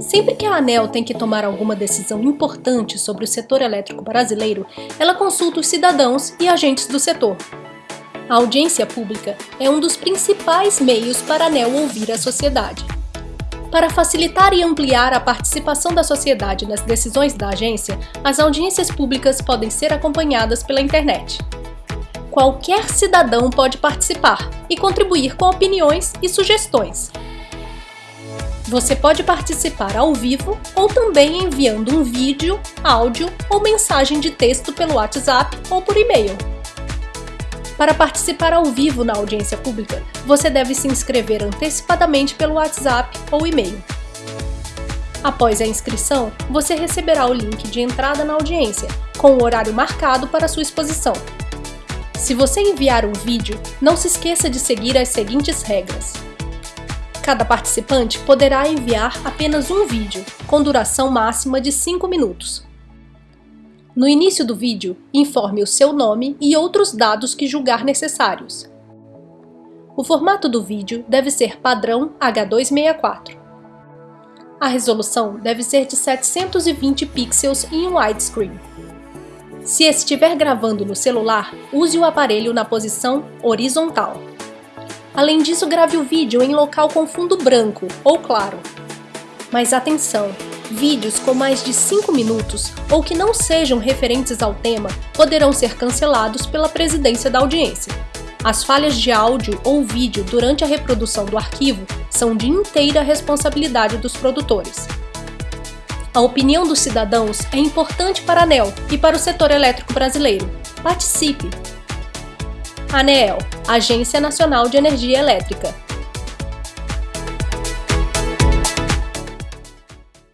Sempre que a ANEL tem que tomar alguma decisão importante sobre o setor elétrico brasileiro, ela consulta os cidadãos e agentes do setor. A audiência pública é um dos principais meios para a ANEL ouvir a sociedade. Para facilitar e ampliar a participação da sociedade nas decisões da agência, as audiências públicas podem ser acompanhadas pela internet. Qualquer cidadão pode participar e contribuir com opiniões e sugestões. Você pode participar ao vivo ou também enviando um vídeo, áudio ou mensagem de texto pelo WhatsApp ou por e-mail. Para participar ao vivo na audiência pública, você deve se inscrever antecipadamente pelo WhatsApp ou e-mail. Após a inscrição, você receberá o link de entrada na audiência, com o horário marcado para sua exposição. Se você enviar um vídeo, não se esqueça de seguir as seguintes regras. Cada participante poderá enviar apenas um vídeo, com duração máxima de 5 minutos. No início do vídeo, informe o seu nome e outros dados que julgar necessários. O formato do vídeo deve ser padrão H264. A resolução deve ser de 720 pixels em widescreen. Se estiver gravando no celular, use o aparelho na posição horizontal. Além disso, grave o vídeo em local com fundo branco ou claro. Mas atenção! Vídeos com mais de 5 minutos ou que não sejam referentes ao tema poderão ser cancelados pela presidência da audiência. As falhas de áudio ou vídeo durante a reprodução do arquivo são de inteira responsabilidade dos produtores. A opinião dos cidadãos é importante para a ANEL e para o setor elétrico brasileiro. Participe! ANEEL, Agência Nacional de Energia Elétrica,